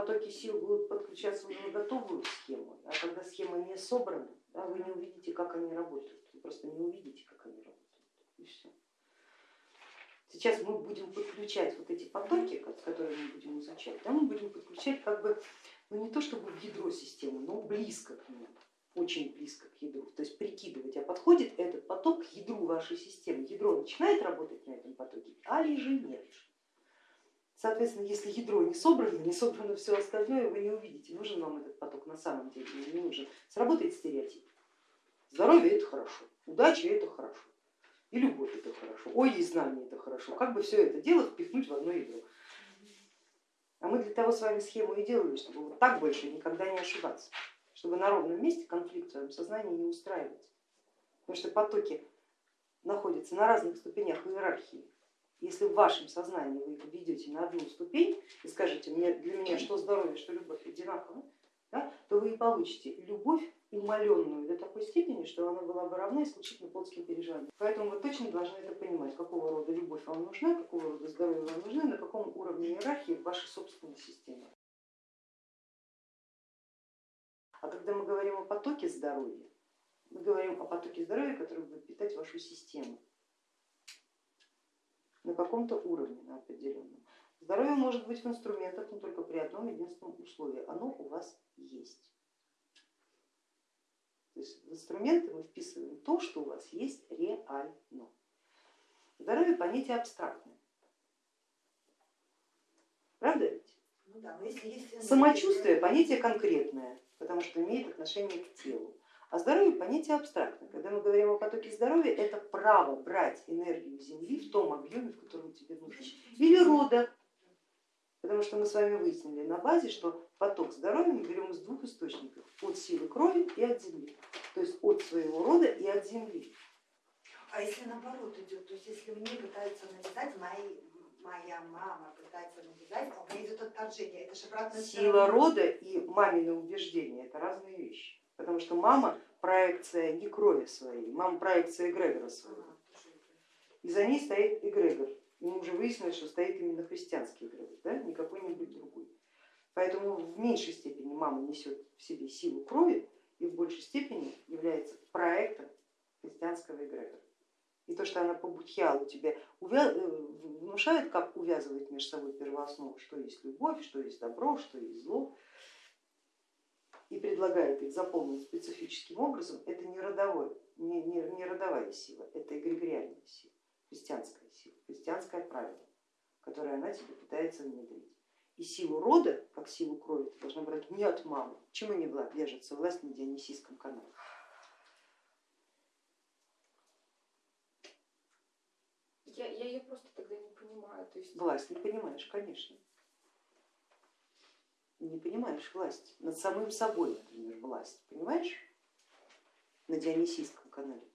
потоки сил будут подключаться уже на готовую схему, а когда схема не собрана, да, вы не увидите, как они работают. Вы просто не увидите, как они работают. И все. Сейчас мы будем подключать вот эти потоки, которые мы будем изучать, да, мы будем подключать как бы, ну не то чтобы в ядро системы, но близко к нему, очень близко к ядру. То есть прикидывать, а подходит этот поток к ядру вашей системы. Ядро начинает работать на этом потоке, а ли же нет. Соответственно, если ядро не собрано, не собрано все остальное, вы не увидите, нужен вам этот поток на самом деле не нужен. Сработает стереотип. Здоровье это хорошо, удача это хорошо, и любовь это хорошо, ой, и знание это хорошо. Как бы все это дело впихнуть в одно ядро. А мы для того с вами схему и делали, чтобы вот так больше никогда не ошибаться, чтобы на ровном месте конфликт в своем сознании не устраивать. Потому что потоки находятся на разных ступенях иерархии. Если в вашем сознании вы ведете на одну ступень и скажете, мне, для меня что здоровье, что любовь одинаково, да, то вы и получите любовь умаленную до такой степени, что она была бы равна исключительно плотским переживаниям. Поэтому вы точно должны это понимать, какого рода любовь вам нужна, какого рода здоровье вам нужно, на каком уровне иерархии вашей собственной системы. А когда мы говорим о потоке здоровья, мы говорим о потоке здоровья, который будет питать вашу систему на каком-то уровне, на определенном. Здоровье может быть в инструментах, но только при одном единственном условии, оно у вас есть. То есть в инструменты мы вписываем то, что у вас есть реально. Здоровье понятие абстрактное. Правда ведь? Ну да, если есть... Самочувствие понятие конкретное, потому что имеет отношение к телу. А здоровье понятие абстрактное. Когда мы говорим о потоке здоровья, это право брать энергию Земли в том объеме, в котором тебе нужно. Или рода, потому что мы с вами выяснили на базе, что поток здоровья мы берем из двух источников, от силы крови и от земли, то есть от своего рода и от земли. А если наоборот идет, то есть если мне пытаются навязать, мои, моя мама пытается навязать, а у меня идет отторжение, это же обратная Сила рода и мамины убеждения это разные вещи, потому что мама проекция не крови своей, мама проекция эгрегора своего. И за ней стоит эгрегор. И мы уже выяснили, что стоит именно христианский эгрегор, да? не какой-нибудь другой. Поэтому в меньшей степени мама несет в себе силу крови и в большей степени является проектом христианского эгрегора. И то, что она по будхиалу тебе увя... Э, внушает, как увязывать между собой первооснову, что есть любовь, что есть добро, что есть зло, и предлагает их заполнить специфическим образом, это не, родовой, не, не, не родовая сила, это эгрегориальная сила, христианская сила, христианское правило, которое она тебе пытается внедрить. И силу рода, как силу крови, ты должна брать не от мамы. Чему не держится власть на Дионисийском канале? Я, я ее просто тогда не понимаю. То есть... Власть не понимаешь, конечно. Не понимаешь власть. Над самым собой, например, власть. Понимаешь? На Дионисийском канале.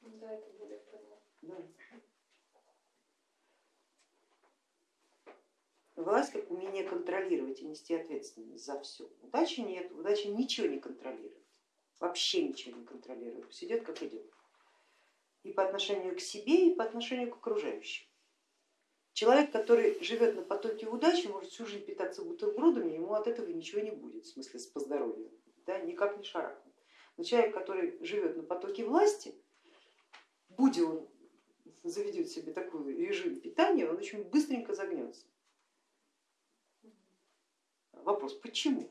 Да, это более понятно. Да. Власть как умение контролировать и нести ответственность за все. Удачи нет, удача ничего не контролирует, вообще ничего не контролирует, идет как идет. И по отношению к себе, и по отношению к окружающим. Человек, который живет на потоке удачи, может всю жизнь питаться бутербродами, ему от этого ничего не будет, в смысле по здоровью, да, никак не шарахнет. Но человек, который живет на потоке власти, будь он заведет себе такой режим питания, он очень быстренько загнется. Вопрос, почему?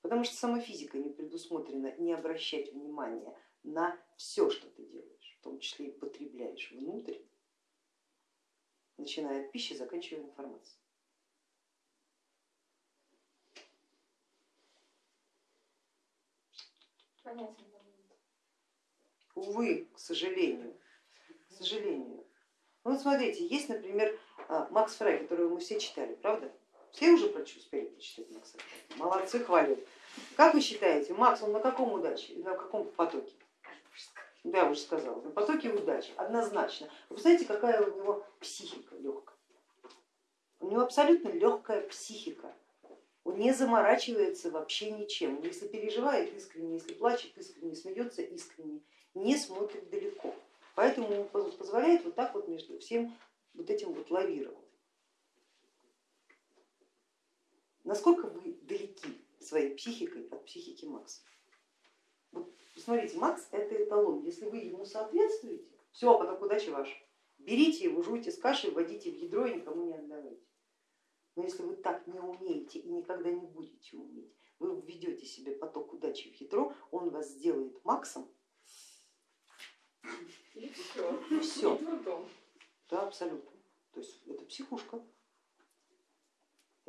Потому что сама физика не предусмотрена не обращать внимания на все, что ты делаешь, в том числе и потребляешь внутрь, начиная от пищи, заканчивая информацией. Понятно. Увы, к сожалению, к сожалению. Ну вот смотрите, есть, например, а, Макс Фрай, которого мы все читали, правда? Все уже успели прочитать Макса? Молодцы, хвалю. Как вы считаете, Макс, он на каком удаче, на каком потоке? Да, я уже сказала, на потоке удачи, однозначно. Вы знаете, какая у него психика легкая? У него абсолютно легкая психика. Он не заморачивается вообще ничем. Если переживает искренне, если плачет искренне, смеется искренне, не смотрит далеко. Поэтому ему позволяет вот так вот между всем вот этим вот лавировать. насколько вы далеки своей психикой от психики Макса. Вот, смотрите, Макс это эталон, если вы ему соответствуете, все, поток удачи ваш. Берите его, жуйте с кашей, вводите в ядро и никому не отдавайте. Но если вы так не умеете и никогда не будете уметь, вы введете себе поток удачи в ядро, он вас сделает Максом. И все. И все. Да, абсолютно. То есть это психушка.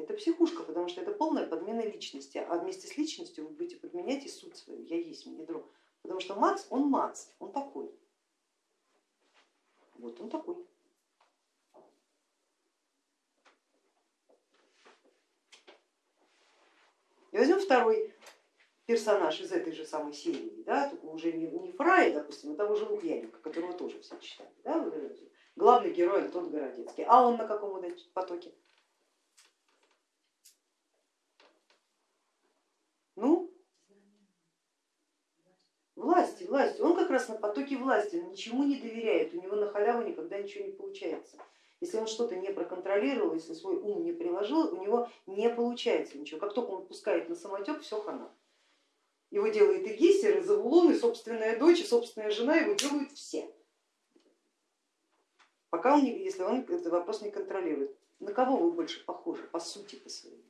Это психушка, потому что это полная подмена личности, а вместе с личностью вы будете подменять и суть свою, я есть ядро. Потому что Макс, он Макс, он такой. Вот он такой. И возьмем второй персонаж из этой же самой серии, да, только уже не, не Фрая, допустим, а того же Лукьяненко, которого тоже все читали. Да, главный герой Антон Городецкий. А он на каком потоке? Ну, власти, власти. Он как раз на потоке власти, он ничему не доверяет, у него на халяву никогда ничего не получается. Если он что-то не проконтролировал, если свой ум не приложил, у него не получается ничего. Как только он пускает на самотек, все хана. Его делает и Гессер, и Завулон, и собственная дочь, и собственная жена, его делают все. Пока он, если он этот вопрос не контролирует. На кого вы больше похожи по сути по своей?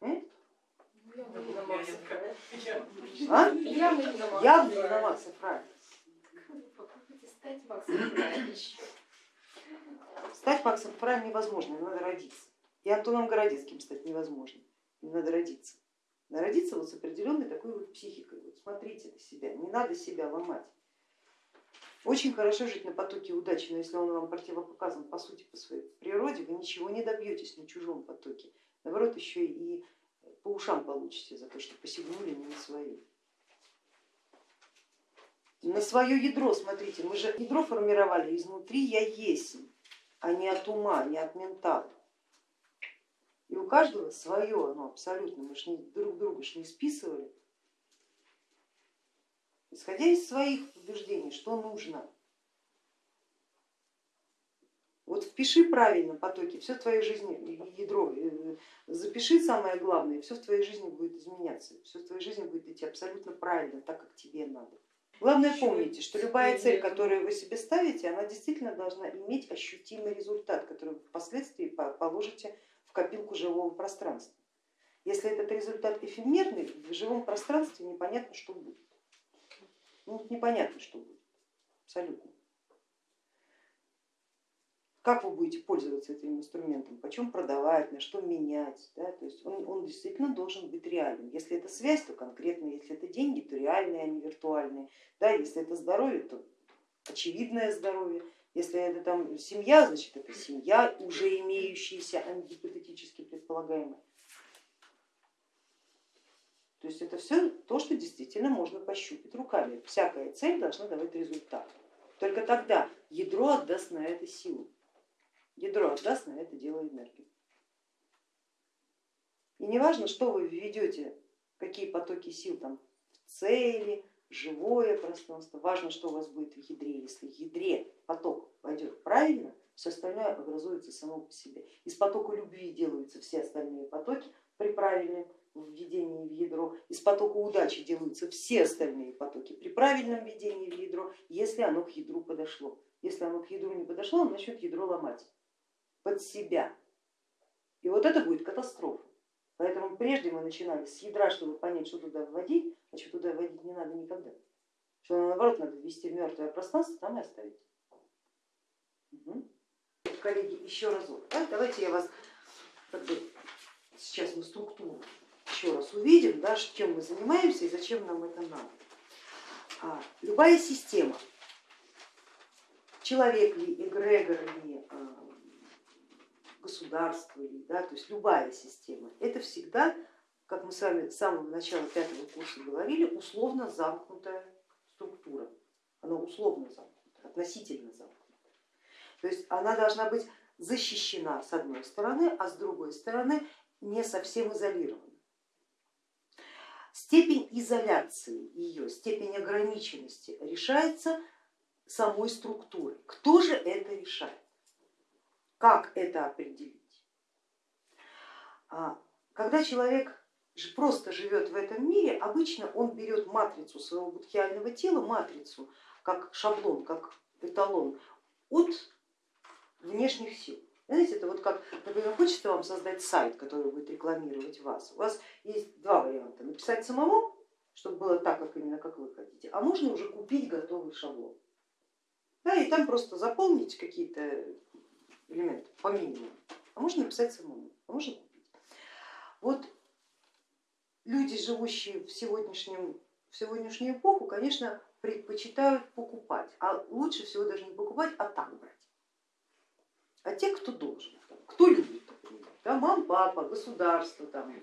Ну, явно не на Макса Фрая. А? Явно не на Макса Явно не Фрая. На Макса Фрая. Попробуйте стать Максом. Стать Максом Фраем невозможно, надо родиться. И Антоном Городецким стать невозможно, надо родиться. Надо родиться вот с определенной такой вот психикой. Вот смотрите на себя, не надо себя ломать. Очень хорошо жить на потоке удачи, но если он вам противопоказан по сути, по своей природе, вы ничего не добьетесь на чужом потоке. Наоборот, еще и по ушам получите за то, что посягнули не на свои. На свое ядро смотрите, мы же ядро формировали изнутри я есть, а не от ума, не от ментала. И у каждого свое оно абсолютно, мы же друг друга ж не списывали. Исходя из своих убеждений, что нужно. Вот впиши правильно потоки, все в твоей жизни, ядро, э, запиши самое главное, все в твоей жизни будет изменяться, все в твоей жизни будет идти абсолютно правильно, так как тебе надо. Главное помните, что любая цель, которую вы себе ставите, она действительно должна иметь ощутимый результат, который вы впоследствии положите в копилку живого пространства. Если этот результат эфемерный, в живом пространстве непонятно, что будет. Ну, непонятно, что будет, абсолютно. Как вы будете пользоваться этим инструментом, почем продавать, на что менять, да? то есть он, он действительно должен быть реальным. Если это связь, то конкретно, если это деньги, то реальные, а не виртуальные. Да? Если это здоровье, то очевидное здоровье. Если это там семья, значит это семья, уже имеющаяся, а не гипотетически предполагаемая. То есть это все то, что действительно можно пощупать руками. Всякая цель должна давать результат. Только тогда ядро отдаст на это силу. Ядро отдаст на это дело энергию. И не важно, что вы введете, какие потоки сил там в цели, живое пространство, важно, что у вас будет в ядре. Если в ядре поток пойдет правильно, все остальное образуется само по себе. Из потока любви делаются все остальные потоки при правильном введении в ядро, из потока удачи делаются все остальные потоки при правильном введении в ядро, если оно к ядру подошло. Если оно к ядру не подошло, он начнет ядро ломать под себя. И вот это будет катастрофа. Поэтому прежде мы начинали с ядра, чтобы понять, что туда вводить, а что туда вводить не надо никогда. Что наоборот надо ввести в мертвое пространство, там и оставить. Угу. Коллеги, еще разок. Да? Давайте я вас как бы, сейчас мы структуру еще раз увидим, да, чем мы занимаемся и зачем нам это надо. А, любая система, человек ли, эгрегор ли, а, государство ли, да, то есть любая система, это всегда, как мы с вами с самого начала пятого курса говорили, условно замкнутая структура. Она условно замкнута, относительно замкнута. То есть она должна быть защищена с одной стороны, а с другой стороны не совсем изолирована. Степень изоляции ее, степень ограниченности решается самой структурой. Кто же это решает? Как это определить? А, когда человек просто живет в этом мире, обычно он берет матрицу своего будхиального тела, матрицу как шаблон, как эталон от внешних сил. Знаете, это вот как, например, хочется вам создать сайт, который будет рекламировать вас. У вас есть два варианта. Написать самому, чтобы было так, как именно как вы хотите, а можно уже купить готовый шаблон. Да, и там просто заполнить какие-то элементы по минимуму. А можно написать самому, а можно купить. Вот люди, живущие в, сегодняшнем, в сегодняшнюю эпоху, конечно, предпочитают покупать, а лучше всего даже не покупать, а так брать. А те, кто должен, кто любит, да, мам, папа, государство, там,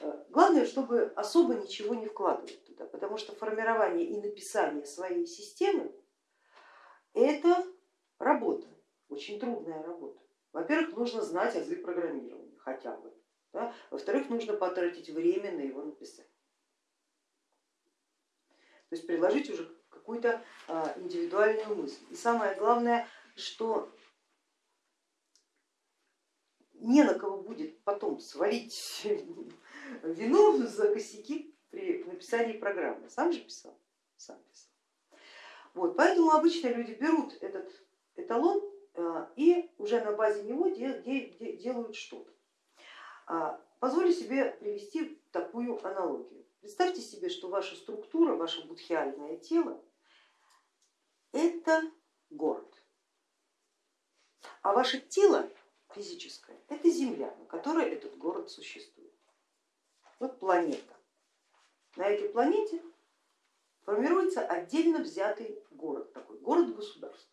э, главное, чтобы особо ничего не вкладывать туда, потому что формирование и написание своей системы это работа, очень трудная работа. Во-первых, нужно знать азы программирования хотя бы. Да? Во-вторых, нужно потратить время на его написание. То есть предложить уже какую-то а, индивидуальную мысль. И самое главное, что не на кого будет потом свалить вину за косяки при написании программы. Сам же писал, сам писал. Вот, поэтому обычно люди берут этот эталон и уже на базе него делают что-то. А, позволю себе привести такую аналогию. Представьте себе, что ваша структура, ваше будхиальное тело это город, а ваше тело физическое это земля, на которой этот город существует. Вот планета. На этой планете формируется отдельно взятый город, такой город-государство,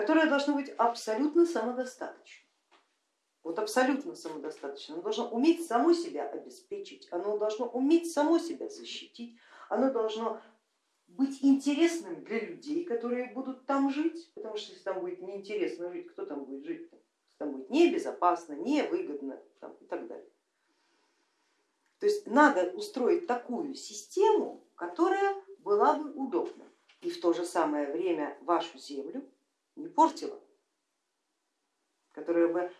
которое должно быть абсолютно самодостаточным. Вот абсолютно самодостаточно. Оно должно уметь само себя обеспечить, оно должно уметь само себя защитить, оно должно быть интересным для людей, которые будут там жить, потому что если там будет неинтересно жить, кто там будет жить? Там будет небезопасно, невыгодно там, и так далее. То есть надо устроить такую систему, которая была бы удобна и в то же самое время вашу землю не портила, которая бы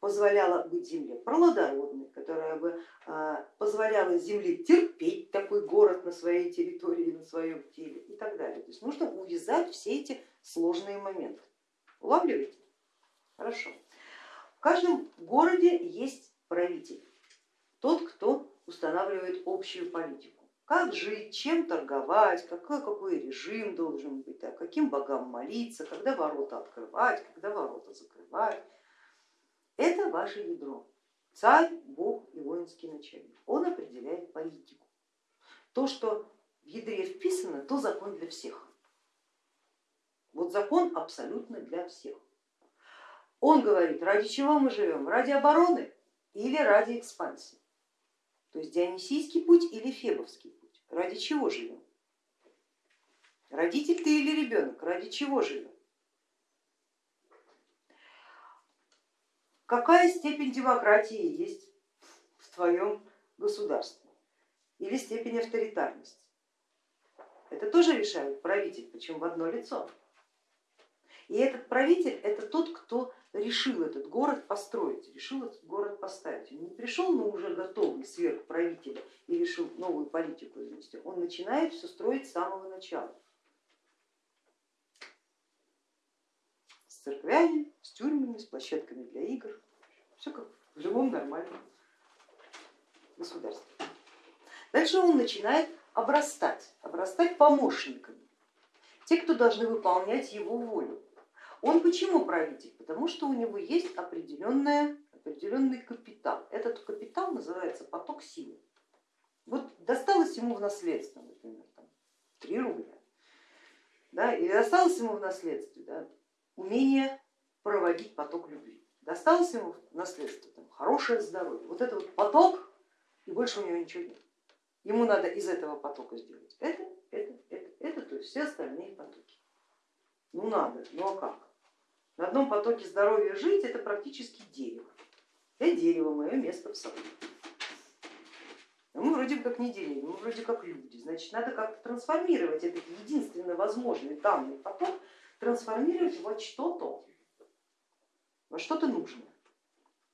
позволяла быть земле плодородной, которая бы а, позволяла земле терпеть такой город на своей территории, на своем теле и так далее. То есть нужно увязать все эти сложные моменты. Улавливаете? Хорошо. В каждом городе есть правитель, тот, кто устанавливает общую политику. Как жить, чем торговать, какой, какой режим должен быть, да, каким богам молиться, когда ворота открывать, когда ворота закрывать. Это ваше ядро. Царь, бог и воинский начальник. Он определяет политику. То, что в ядре вписано, то закон для всех. Вот закон абсолютно для всех. Он говорит, ради чего мы живем, ради обороны или ради экспансии. То есть Дионисийский путь или Фебовский. Ради чего живем? Родитель ты или ребенок? Ради чего живем? Какая степень демократии есть в твоем государстве или степень авторитарности? Это тоже решает правитель, причем в одно лицо. И этот правитель это тот, кто решил этот город построить, решил этот город поставить. Он не пришел на уже готовый сверхправителя и решил новую политику ввести, он начинает все строить с самого начала. С церквями, с тюрьмами, с площадками для игр, все как в любом нормальном государстве. Дальше он начинает обрастать, обрастать помощниками, те, кто должны выполнять его волю. Он почему правитель? Потому что у него есть определенная, определенный капитал. Этот капитал называется поток силы. Вот досталось ему в наследство, например, там, 3 рубля, да, и досталось ему в наследство да, умение проводить поток любви. Досталось ему в наследство там, хорошее здоровье. Вот это вот поток, и больше у него ничего нет. Ему надо из этого потока сделать это, это, это, это, то есть все остальные потоки. Ну надо, ну а как? На одном потоке здоровья жить это практически дерево. Я дерево, мое место в саду. Но мы вроде как не дерево, мы вроде как люди. Значит, надо как-то трансформировать этот единственно возможный данный поток, трансформировать во что-то, во что-то нужное.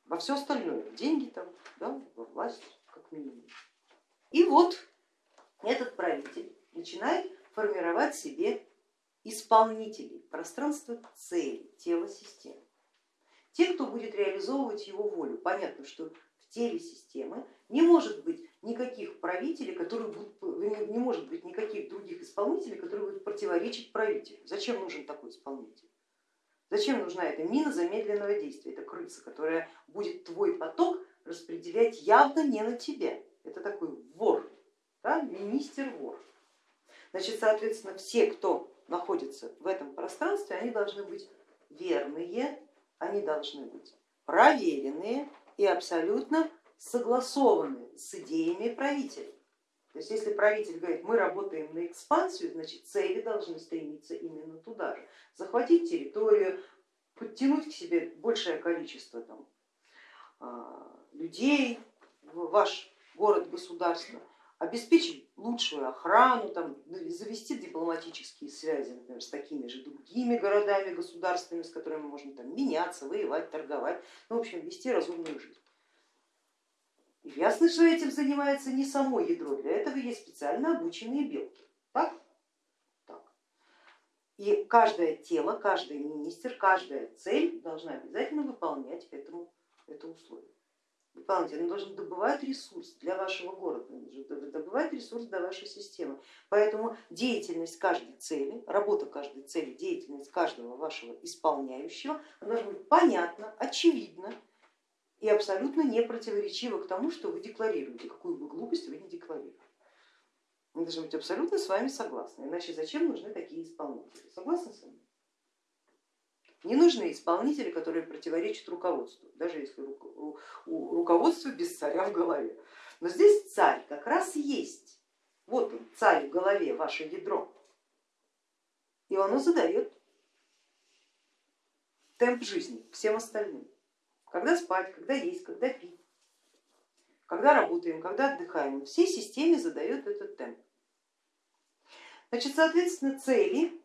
во все остальное, в деньги там, да, во власть, как минимум. И вот этот правитель начинает формировать себе исполнителей пространства цели, тела системы. Те, кто будет реализовывать его волю. Понятно, что в теле системы не может быть никаких правителей, которые будут, не может быть никаких других исполнителей, которые будут противоречить правителю. Зачем нужен такой исполнитель? Зачем нужна эта мина замедленного действия, это крыса, которая будет твой поток распределять явно не на тебя. Это такой вор, да? министер вор. Значит, соответственно, все, кто находится в этом пространстве, они должны быть верные, они должны быть проверенные и абсолютно согласованы с идеями правителя. То есть если правитель говорит, мы работаем на экспансию, значит цели должны стремиться именно туда же. Захватить территорию, подтянуть к себе большее количество там, а, людей ваш город, государство, обеспечить лучшую охрану, там, завести дипломатические связи, например, с такими же другими городами, государствами, с которыми можно там, меняться, воевать, торговать, ну, в общем, вести разумную жизнь. И ясно, что этим занимается не само ядро, для этого есть специально обученные белки. Так? так. И каждое тело, каждый министр, каждая цель должна обязательно выполнять этому, это условие. Выполнять, она должна добывать ресурс для вашего города, добывать ресурс для вашей системы. Поэтому деятельность каждой цели, работа каждой цели, деятельность каждого вашего исполняющего должна быть понятна, очевидна, и абсолютно не противоречиво к тому, что вы декларируете, какую бы глупость вы не декларируете. Мы должны быть абсолютно с вами согласны, иначе зачем нужны такие исполнители? Согласны с вами? Не нужны исполнители, которые противоречат руководству, даже если у руководства без царя в голове. Но здесь царь как раз есть. Вот он, царь в голове, ваше ядро. И оно задает темп жизни всем остальным когда спать, когда есть, когда пить, когда работаем, когда отдыхаем. Всей системе задает этот темп. Значит, соответственно, цели,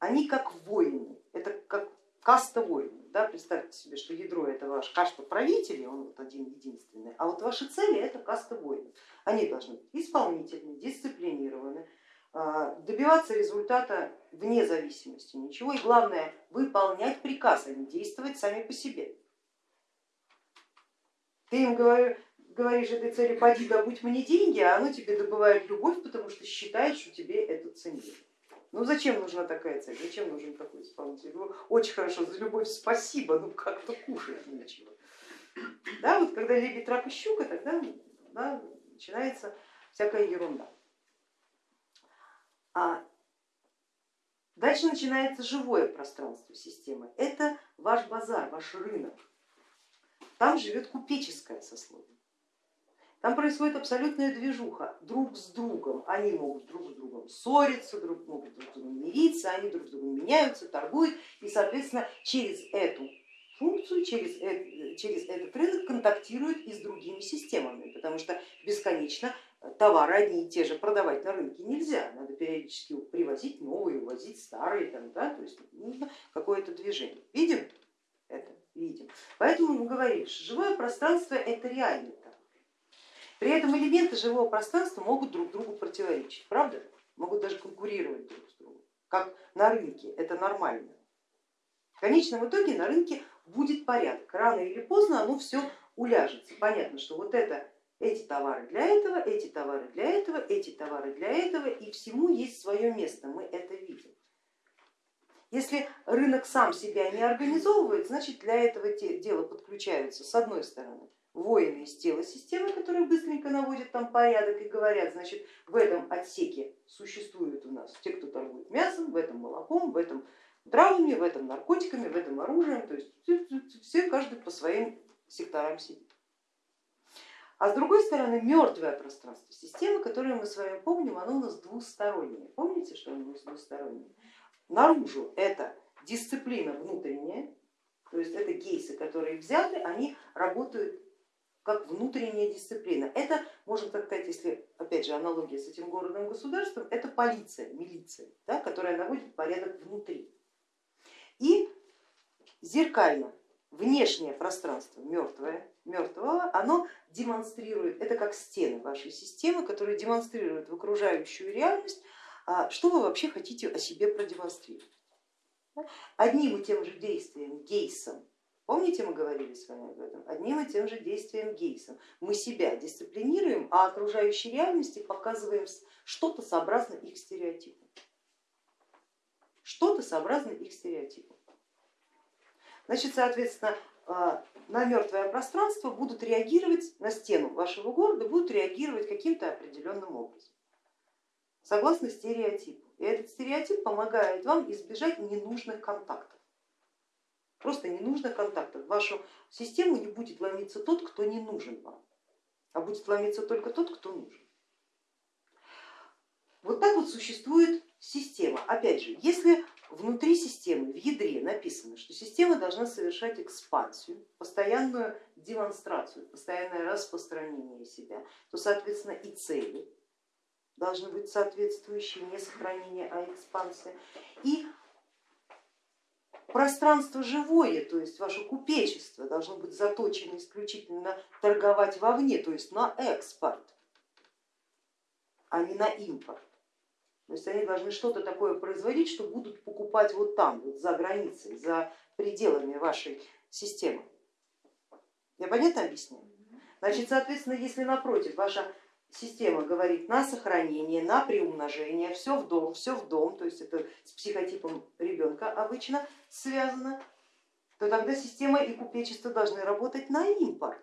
они как воины, это как каста воинов. Да? Представьте себе, что ядро это ваш каста правителей, он вот один единственный, а вот ваши цели это каста воинов. Они должны быть исполнительны, дисциплинированы, а, добиваться результата вне зависимости ничего и главное выполнять приказ, а не действовать сами по себе. Ты им говоришь этой цели, поди добудь мне деньги, а оно тебе добывает любовь, потому что считает, что тебе это ценнее. Ну зачем нужна такая цель, зачем нужен такой исполнитель? Ну, очень хорошо, за любовь спасибо, ну как-то кушать нечего. Да, вот когда лебедь, рак и щука, тогда да, начинается всякая ерунда. А дальше начинается живое пространство системы. Это ваш базар, ваш рынок. Там живет купеческое сословие. Там происходит абсолютная движуха друг с другом. Они могут друг с другом ссориться, друг, могут друг с другом мириться, они друг с другом меняются, торгуют и, соответственно, через эту функцию, через, это, через этот рынок контактируют и с другими системами, потому что бесконечно товары одни и те же продавать на рынке нельзя, надо периодически привозить новые, увозить старые, там, да, то есть нужно какое-то движение. Видим это? видим. Поэтому мы говорим, что живое пространство это реальный товар. При этом элементы живого пространства могут друг другу противоречить, правда? Могут даже конкурировать друг с другом, как на рынке, это нормально. В конечном итоге на рынке будет порядок, рано или поздно оно все уляжется. Понятно, что вот это, эти товары для этого, эти товары для этого, эти товары для этого, и всему есть свое место, мы это видим. Если рынок сам себя не организовывает, значит для этого дела подключаются с одной стороны воины из тела системы, которые быстренько наводят там порядок и говорят, значит в этом отсеке существуют у нас те, кто торгует мясом, в этом молоком, в этом травами, в этом наркотиками, в этом оружием, то есть все каждый по своим секторам сидит. А с другой стороны мертвое пространство системы, которое мы с вами помним, оно у нас двустороннее. Помните, что оно у нас двустороннее? Наружу это дисциплина внутренняя, то есть это кейсы, которые взяты, они работают как внутренняя дисциплина. Это, можно так сказать, если опять же аналогия с этим городом-государством, это полиция, милиция, да, которая наводит порядок внутри. И зеркально внешнее пространство мертвое, мертвого, оно демонстрирует, это как стены вашей системы, которые демонстрируют в окружающую реальность, а, что вы вообще хотите о себе продемонстрировать. Одним и тем же действием, гейсом, помните мы говорили с вами об этом, одним и тем же действием гейсом мы себя дисциплинируем, а окружающей реальности показываем что-то сообразно их стереотипам. Что-то сообразно их стереотипам. Значит, соответственно, а, на мертвое пространство будут реагировать, на стену вашего города будут реагировать каким-то определенным образом, согласно стереотипу. И этот стереотип помогает вам избежать ненужных контактов. Просто ненужных контактов. В вашу систему не будет ломиться тот, кто не нужен вам, а будет ломиться только тот, кто нужен. Вот так вот существует система. Опять же, если внутри системы, в ядре написано, что система должна совершать экспансию, постоянную демонстрацию, постоянное распространение себя, то соответственно и цели должны быть соответствующие, не сохранение, а экспансия. И пространство живое, то есть ваше купечество должно быть заточено исключительно торговать вовне, то есть на экспорт, а не на импорт. То есть они должны что-то такое производить, что будут покупать вот там, вот за границей, за пределами вашей системы. Я понятно объясняю? Значит, соответственно, если напротив ваша система говорит на сохранение, на приумножение, все в дом, все в дом, то есть это с психотипом ребенка обычно связано, то тогда система и купечество должны работать на импорт.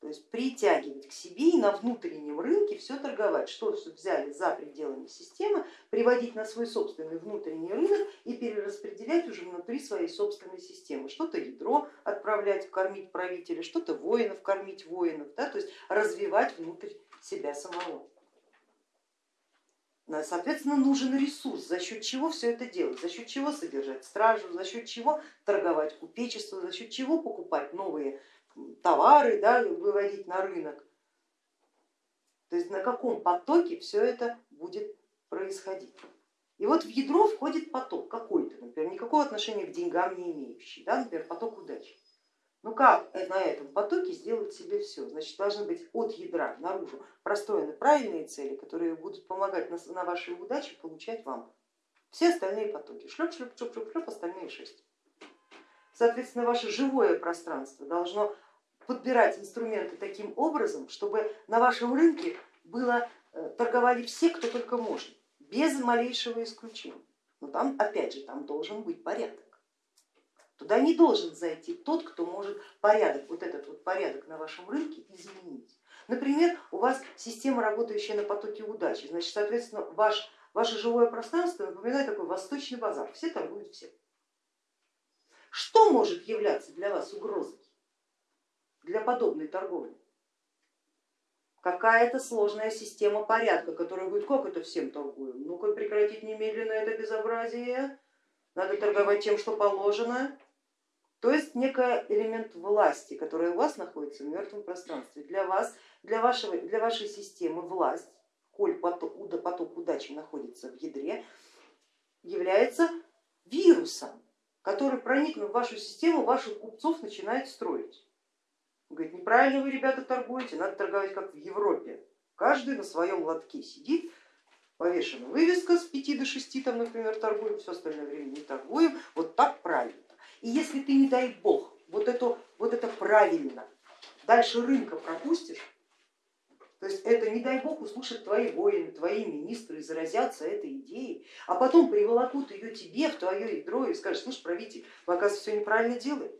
То есть притягивать к себе и на внутреннем рынке все торговать, что взяли за пределами системы, приводить на свой собственный внутренний рынок и перераспределять уже внутри своей собственной системы. Что-то ядро отправлять, кормить правителя, что-то воинов, кормить воинов, да, то есть развивать внутрь себя самого. Соответственно, нужен ресурс, за счет чего все это делать, за счет чего содержать стражу, за счет чего торговать купечество, за счет чего покупать новые товары, да, выводить на рынок. То есть на каком потоке все это будет происходить. И вот в ядро входит поток какой-то, например, никакого отношения к деньгам не имеющий, да, например, поток удачи. Ну как на этом потоке сделать себе все? Значит, должны быть от ядра наружу простроены правильные цели, которые будут помогать на, на вашей удаче получать вам все остальные потоки. Шлеп, шлеп, шлеп, шлеп, шлеп, остальные шесть. Соответственно, ваше живое пространство должно подбирать инструменты таким образом, чтобы на вашем рынке было, э, торговали все, кто только может, без малейшего исключения. Но там, опять же, там должен быть порядок. Туда не должен зайти тот, кто может порядок, вот этот вот порядок на вашем рынке изменить. Например, у вас система, работающая на потоке удачи, значит, соответственно, ваш, ваше живое пространство напоминает такой восточный базар, все торгуют все. Что может являться для вас угрозой? для подобной торговли. Какая-то сложная система порядка, которая говорит, как это всем торгуем? Ну-ка прекратить немедленно это безобразие, надо торговать тем, что положено. То есть некий элемент власти, который у вас находится в мертвом пространстве. Для вас, для, вашего, для вашей системы власть, коль поток, поток удачи находится в ядре, является вирусом, который, проникнув в вашу систему, ваших купцов начинает строить. Говорит, неправильно вы, ребята, торгуете, надо торговать как в Европе. Каждый на своем лотке сидит, повешена вывеска с 5 до 6, там, например, торгуем, все остальное время не торгуем, вот так правильно. И если ты, не дай бог, вот это, вот это правильно, дальше рынка пропустишь, то есть это, не дай бог, услышат твои воины, твои министры, заразятся этой идеей, а потом приволокут ее тебе в твое ядро и скажут, слушай, правитель, вы, оказывается, все неправильно делаете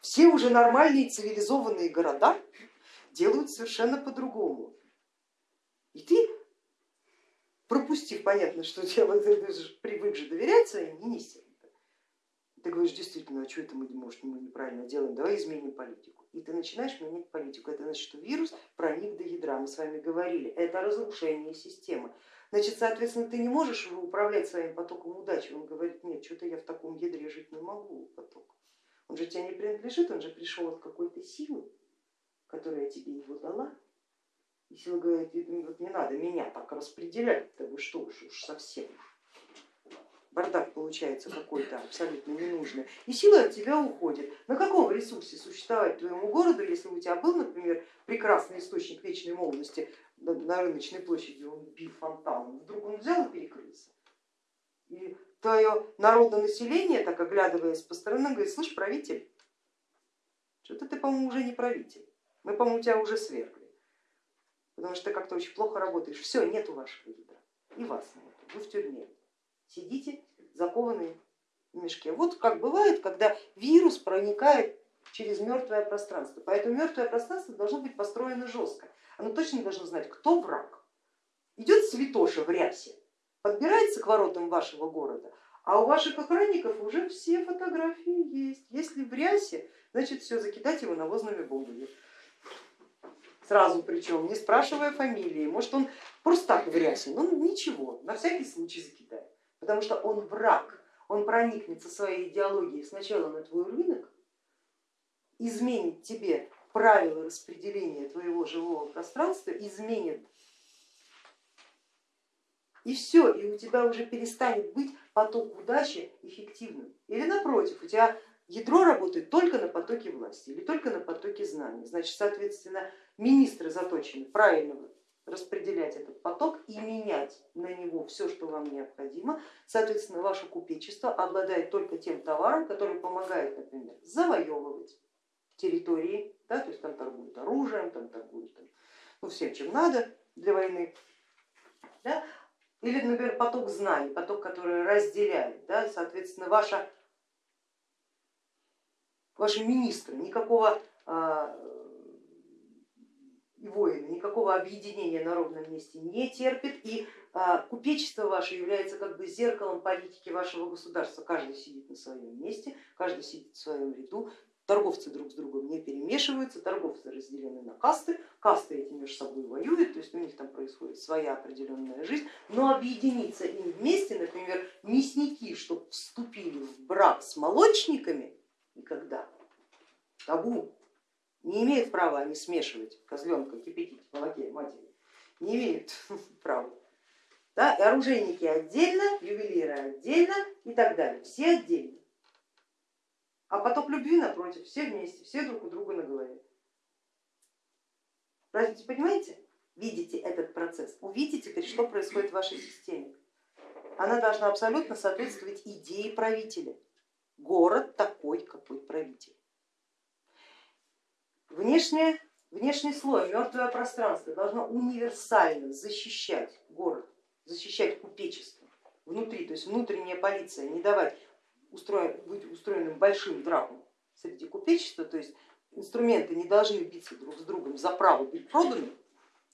все уже нормальные цивилизованные города делают совершенно по-другому. И ты, пропустив, понятно, что дело, ты же привык же доверять своим министрам, ты говоришь, действительно, а что это мы, может, мы неправильно делаем, давай изменим политику. И ты начинаешь менять политику. Это значит, что вирус проник до ядра, мы с вами говорили, это разрушение системы. Значит, соответственно, ты не можешь управлять своим потоком удачи. Он говорит, нет, что-то я в таком ядре жить не могу, поток. Он же тебе не принадлежит, он же пришел от какой-то силы, которая тебе его дала. И сила говорит, вот не надо меня так распределять, да вы что уж, уж совсем. Бардак получается какой-то абсолютно ненужный, и сила от тебя уходит. На каком ресурсе существовать твоему городу, если у тебя был, например, прекрасный источник вечной молодости на рыночной площади, он бил фонтаном, вдруг он взял и перекрылся. И твое народное население, так оглядываясь по сторонам, говорит, слышь, правитель, что-то ты, по-моему, уже не правитель, мы, по-моему, тебя уже свергли, потому что ты как-то очень плохо работаешь, все, нету вашего ядра, и вас нет, вы в тюрьме, сидите закованные в мешке. Вот как бывает, когда вирус проникает через мертвое пространство, поэтому мертвое пространство должно быть построено жестко, оно точно должно знать, кто враг. Идет святоша в рясе, подбирается к воротам вашего города, а у ваших охранников уже все фотографии есть. Если в рясе, значит все, закидать его навозными бомбами. Сразу причем, не спрашивая фамилии, может он просто так в рясе, но ничего, на всякий случай закидает, потому что он враг, он проникнет со своей идеологией сначала на твой рынок, изменит тебе правила распределения твоего живого пространства, изменит и все, и у тебя уже перестанет быть поток удачи эффективным. Или напротив, у тебя ядро работает только на потоке власти или только на потоке знаний. Значит, соответственно, министры заточены правильно распределять этот поток и менять на него все, что вам необходимо. Соответственно, ваше купечество обладает только тем товаром, который помогает, например, завоевывать территории, да, то есть там торгуют оружием, там торгуют там, ну, всем, чем надо для войны. Да? Или, например, поток знаний, поток, который разделяет, да, соответственно, ваша, ваши министры никакого а, и воины. Никакого объединения на ровном месте не терпит, и а, купечество ваше является как бы зеркалом политики вашего государства. Каждый сидит на своем месте, каждый сидит в своем ряду, торговцы друг с другом не перемешиваются, торговцы разделены на касты, касты эти между собой воюют, то есть у них там происходит своя определенная жизнь, но объединиться им вместе, например, мясники, чтобы вступили в брак с молочниками, никогда, табу, не имеют права они смешивать козленка, кипятить в молоке матери, не имеют права. Да, и оружейники отдельно, ювелиры отдельно и так далее, все отдельно. А поток любви напротив, все вместе, все друг у друга на голове. Разве понимаете? Видите этот процесс, увидите теперь, что происходит в вашей системе. Она должна абсолютно соответствовать идее правителя. Город такой, какой правитель. Внешнее, внешний слой, мертвое пространство должно универсально защищать город, защищать купечество внутри, то есть внутренняя полиция, не давать устроен, быть устроенным большим драком среди купечества, то есть инструменты не должны биться друг с другом за право быть проданным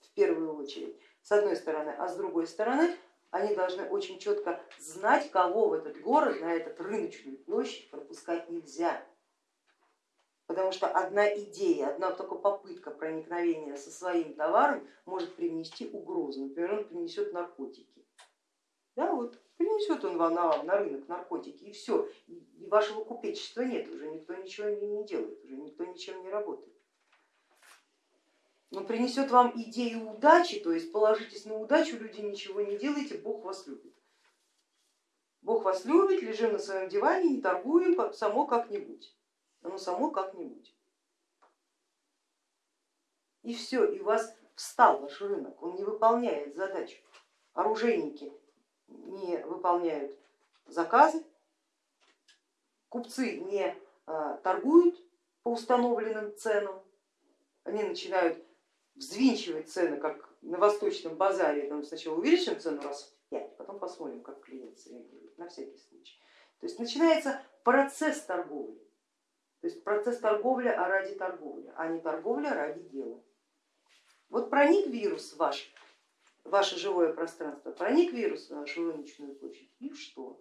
в первую очередь, с одной стороны, а с другой стороны они должны очень четко знать, кого в этот город, на этот рыночную площадь пропускать нельзя. Потому что одна идея, одна только попытка проникновения со своим товаром может принести угрозу. Например, он принесет наркотики. Да, вот принесет он вам на, на рынок наркотики и все, и вашего купечества нет, уже никто ничего не, делает, уже никто ничем не работает. Но принесет вам идею удачи, то есть положитесь на удачу, люди ничего не делайте, Бог вас любит. Бог вас любит, лежим на своем диване, не торгуем, само как-нибудь. Оно само как-нибудь. И все, и у вас встал ваш рынок, он не выполняет задачу. Оружейники не выполняют заказы, купцы не а, торгуют по установленным ценам, они начинают взвинчивать цены, как на восточном базаре, там сначала увеличим цену раз в пять, потом посмотрим, как клиент среагирует, на всякий случай. То есть начинается процесс торговли, то есть процесс торговли а ради торговли, а не торговля ради дела. Вот проник вирус ваш ваше живое пространство, проник вирус на вашу рыночную площадь, и что?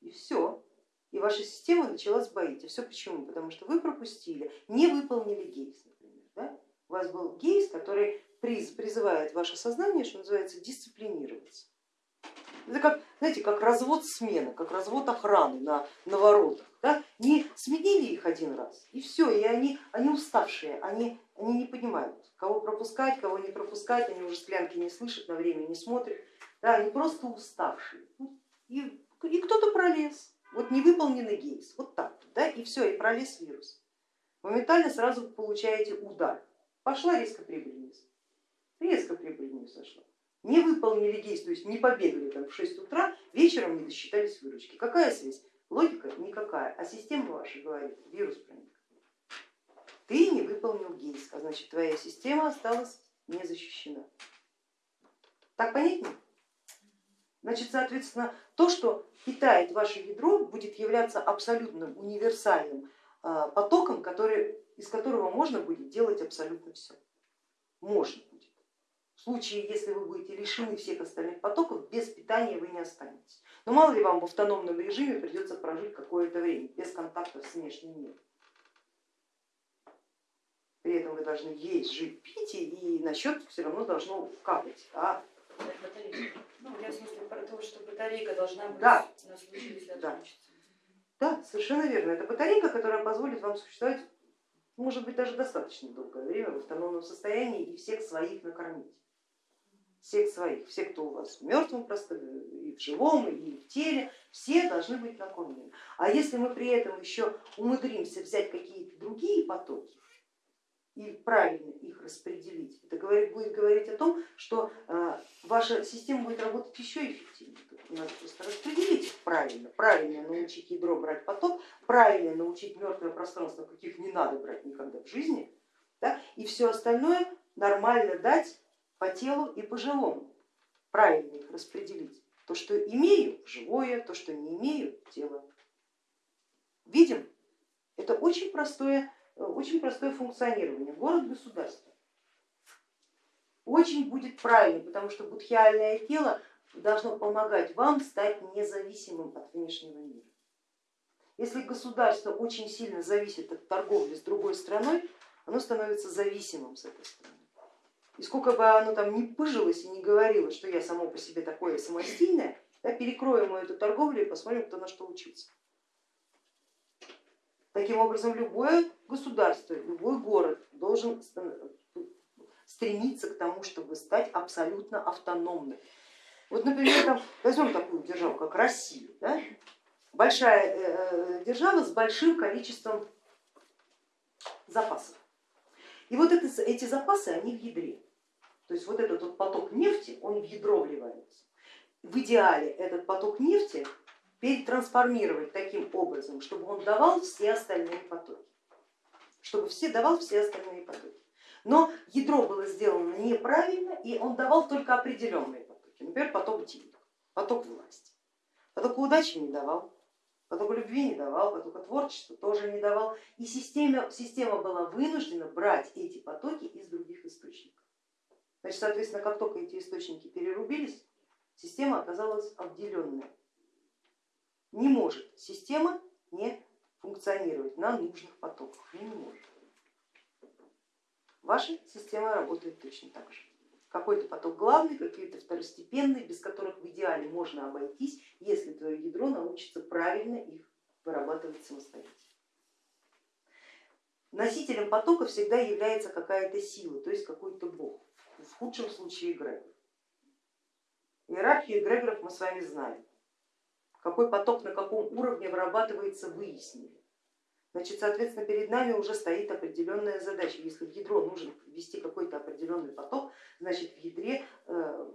И все. И ваша система начала сбоить. И все почему? Потому что вы пропустили, не выполнили гейс, например. Да? У вас был гейс, который призывает ваше сознание, что называется, дисциплинироваться. Это как, знаете, как развод смены, как развод охраны на, на воротах. Да? Не сменили их один раз и все, и они, они уставшие, они, они не понимают, кого пропускать, кого не пропускать, они уже склянки не слышат, на время не смотрят, да, они просто уставшие. И И кто-то пролез, вот невыполненный гейс, вот так, да, и все, и пролез вирус. Моментально сразу получаете удар. Пошла резко прибыль вниз, резко прибыль вниз сошла. Не выполнили гейс, то есть не побегали там в 6 утра, вечером не досчитались выручки. Какая связь? Логика никакая, а система ваша говорит, вирус проник. Ты не выполнил гейс, а значит твоя система осталась не защищена. Так понятнее? Значит, соответственно, то, что питает ваше ядро, будет являться абсолютным универсальным а, потоком, который, из которого можно будет делать абсолютно все. Можно будет. В случае, если вы будете лишены всех остальных потоков, без питания вы не останетесь. Но мало ли вам в автономном режиме придется прожить какое-то время без контактов с внешним миром. При этом вы должны есть, жить, пить, и на счет все равно должно капать. А ну, я в смысле про то, что батарейка должна быть да. на случай, если да. отключится. Да, совершенно верно. Это батарейка, которая позволит вам существовать, может быть, даже достаточно долгое время в автономном состоянии и всех своих накормить. Всех своих, все, кто у вас в мертвом просто, и в живом, и в теле, все должны быть накормлены. А если мы при этом еще умудримся взять какие-то другие потоки, и правильно их распределить, это говорит, будет говорить о том, что э, ваша система будет работать еще эффективнее. Надо просто распределить их правильно, правильно научить ядро брать поток, правильно научить мертвое пространство, каких не надо брать никогда в жизни, да, и все остальное нормально дать по телу и по живому, правильно их распределить. То, что имею, живое, то, что не имею, тело. Видим? Это очень простое очень простое функционирование, город-государство. Очень будет правильно, потому что будхиальное тело должно помогать вам стать независимым от внешнего мира. Если государство очень сильно зависит от торговли с другой страной, оно становится зависимым с этой страны. И сколько бы оно там ни пыжилось и не говорило, что я само по себе такое самостийное, да, перекроем мы эту торговлю и посмотрим, кто на что учится. Таким образом, любое государство, любой город должен стремиться к тому, чтобы стать абсолютно автономным. Вот, например, там, возьмем такую державу, как Россия, да? большая э, э, держава с большим количеством запасов. И вот это, эти запасы, они в ядре. То есть вот этот вот поток нефти, он в ядро вливается. В идеале этот поток нефти перетрансформировать таким образом, чтобы он давал все остальные потоки, чтобы все давал все остальные потоки. Но ядро было сделано неправильно, и он давал только определенные потоки, например, поток денег, поток власти. Поток удачи не давал, поток любви не давал, поток творчества тоже не давал. И система, система была вынуждена брать эти потоки из других источников. Значит, соответственно, как только эти источники перерубились, система оказалась обделенной не может система не функционировать на нужных потоках, не может. Ваша система работает точно так же. Какой-то поток главный, какие-то второстепенные, без которых в идеале можно обойтись, если твое ядро научится правильно их вырабатывать самостоятельно. Носителем потока всегда является какая-то сила, то есть какой-то бог, в худшем случае эгрегор. Иерархию эгрегоров мы с вами знаем какой поток на каком уровне вырабатывается, выяснили. Значит, соответственно, перед нами уже стоит определенная задача. Если в ядро нужно ввести какой-то определенный поток, значит в ядре э,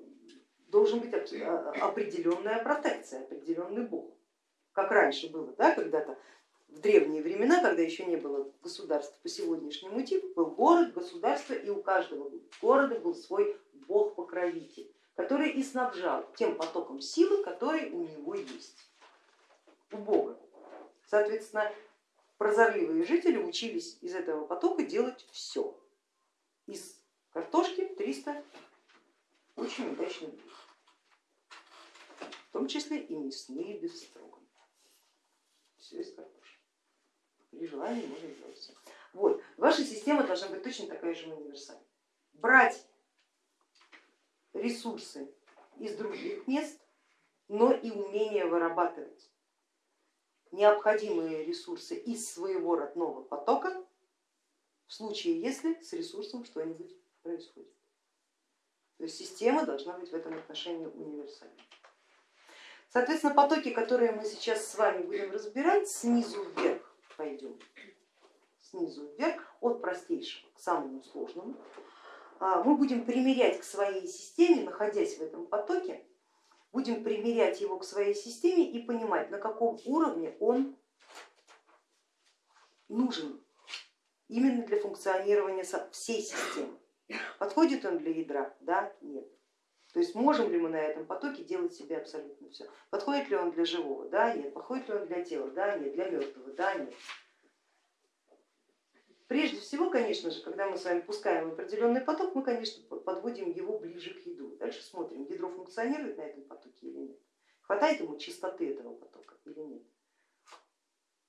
должен быть а, определенная протекция, определенный бог. Как раньше было, да, когда-то в древние времена, когда еще не было государства по сегодняшнему типу, был город, государство, и у каждого города был свой бог-покровитель который и снабжал тем потоком силы, который у него есть, у Бога. Соответственно, прозорливые жители учились из этого потока делать все. Из картошки 300 очень удачных блюд, в том числе и мясные без строган. Все из картошки. При желании можно сделать все. Вот. Ваша система должна быть точно такая же универсальная. Брать ресурсы из других мест, но и умение вырабатывать необходимые ресурсы из своего родного потока в случае, если с ресурсом что-нибудь происходит. То есть система должна быть в этом отношении универсальной. Соответственно, потоки, которые мы сейчас с вами будем разбирать, снизу вверх пойдем, снизу вверх, от простейшего к самому сложному, а, мы будем примерять к своей системе, находясь в этом потоке, будем примерять его к своей системе и понимать, на каком уровне он нужен именно для функционирования всей системы. Подходит он для ядра? Да, нет. То есть можем ли мы на этом потоке делать себе абсолютно все? Подходит ли он для живого? Да, нет. Подходит ли он для тела? Да, нет. Для мертвого? Да, нет. Прежде всего, конечно же, когда мы с вами пускаем определенный поток, мы, конечно, подводим его ближе к ядру. Дальше смотрим, ядро функционирует на этом потоке или нет. Хватает ему чистоты этого потока или нет.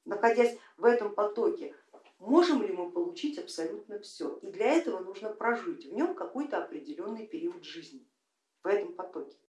Находясь в этом потоке, можем ли мы получить абсолютно все? И для этого нужно прожить в нем какой-то определенный период жизни, в этом потоке.